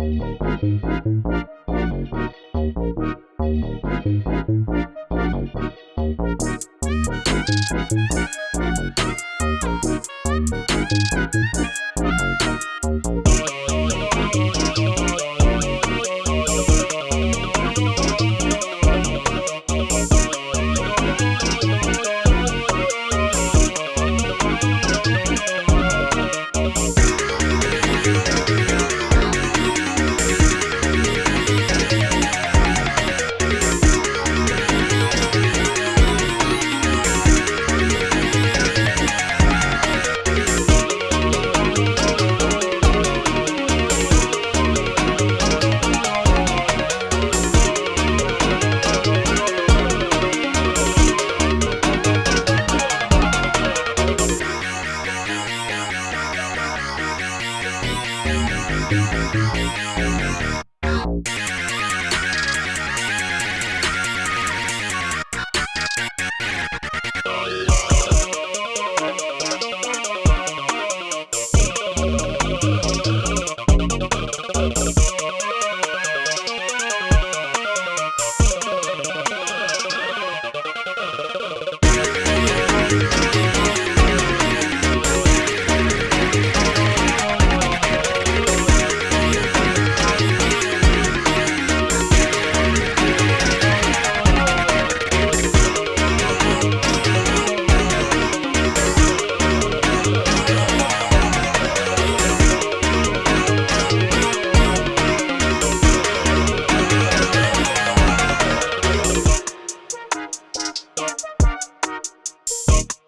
Thank you. We'll be right back.